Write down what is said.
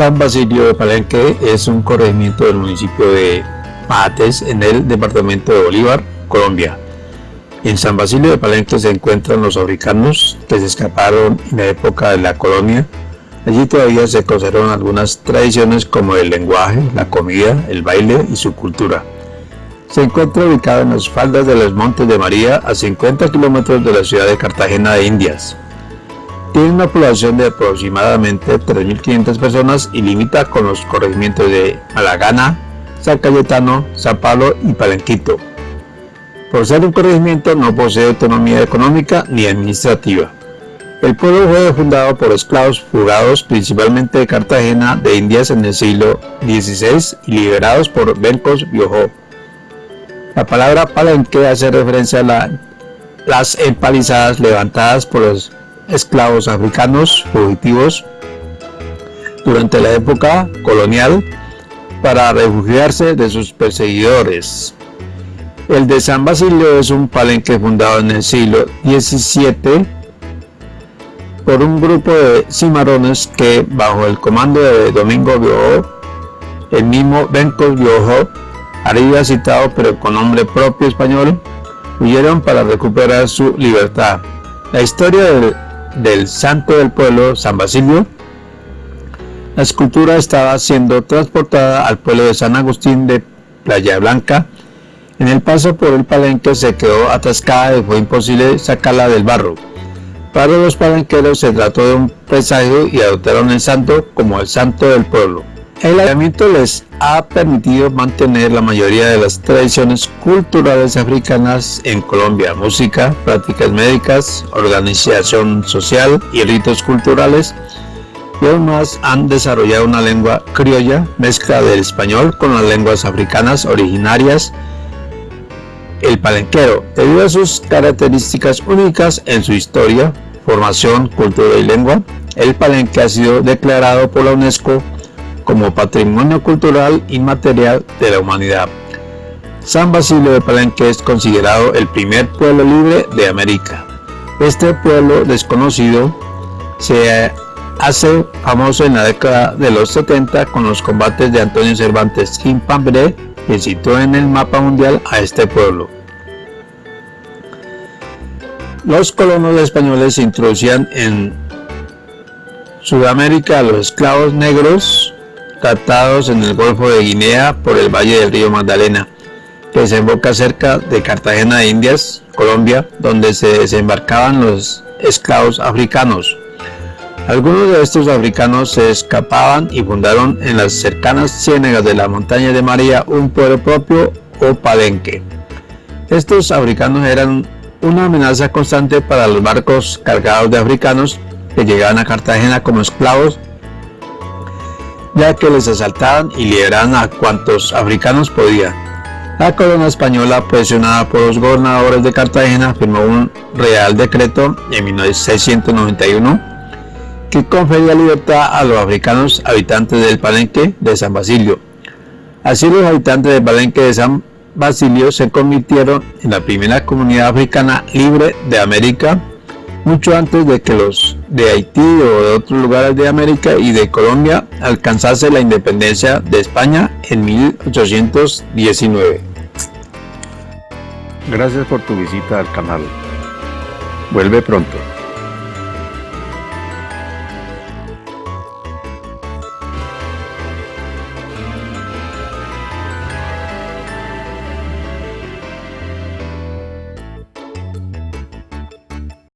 San Basilio de Palenque es un corregimiento del municipio de Mates en el departamento de Bolívar, Colombia. En San Basilio de Palenque se encuentran los africanos que se escaparon en la época de la colonia. Allí todavía se conservan algunas tradiciones como el lenguaje, la comida, el baile y su cultura. Se encuentra ubicado en las faldas de los Montes de María a 50 kilómetros de la ciudad de Cartagena de Indias. Tiene una población de aproximadamente 3.500 personas y limita con los corregimientos de Malagana, San Cayetano, San Pablo y Palenquito. Por ser un corregimiento no posee autonomía económica ni administrativa. El pueblo fue fundado por esclavos fugados principalmente de Cartagena de Indias en el siglo XVI y liberados por Bencos Biojó. La palabra palenque hace referencia a las empalizadas levantadas por los esclavos africanos fugitivos durante la época colonial para refugiarse de sus perseguidores. El de San Basilio es un palenque fundado en el siglo XVII por un grupo de cimarrones que, bajo el comando de Domingo Biojo, el mismo Bencos Biojo, arriba citado pero con nombre propio español, huyeron para recuperar su libertad. La historia del del santo del pueblo, San Basilio, la escultura estaba siendo transportada al pueblo de San Agustín de Playa Blanca. En el paso por el palenque se quedó atascada y fue imposible sacarla del barro. Para los palenqueros se trató de un presagio y adoptaron el santo como el santo del pueblo. El ayuntamiento les ha permitido mantener la mayoría de las tradiciones culturales africanas en Colombia, música, prácticas médicas, organización social y ritos culturales, y aún más han desarrollado una lengua criolla, mezcla del español con las lenguas africanas originarias, el palenquero, debido a sus características únicas en su historia, formación, cultura y lengua, el palenque ha sido declarado por la UNESCO como Patrimonio Cultural Inmaterial de la Humanidad. San Basilio de Palenque es considerado el primer pueblo libre de América. Este pueblo desconocido se hace famoso en la década de los 70 con los combates de Antonio Cervantes Quimpambre que citó en el mapa mundial a este pueblo. Los colonos españoles introducían en Sudamérica a los esclavos negros captados en el Golfo de Guinea por el valle del río Magdalena, que desemboca cerca de Cartagena de Indias, Colombia, donde se desembarcaban los esclavos africanos. Algunos de estos africanos se escapaban y fundaron en las cercanas ciénegas de la montaña de María un pueblo propio o palenque. Estos africanos eran una amenaza constante para los barcos cargados de africanos que llegaban a Cartagena como esclavos ya que les asaltaban y liberaban a cuantos africanos podían. La corona española, presionada por los gobernadores de Cartagena, firmó un real decreto en 1691 que confería libertad a los africanos habitantes del Palenque de San Basilio. Así los habitantes del Palenque de San Basilio se convirtieron en la primera comunidad africana libre de América mucho antes de que los de Haití o de otros lugares de América y de Colombia alcanzase la independencia de España en 1819. Gracias por tu visita al canal. Vuelve pronto.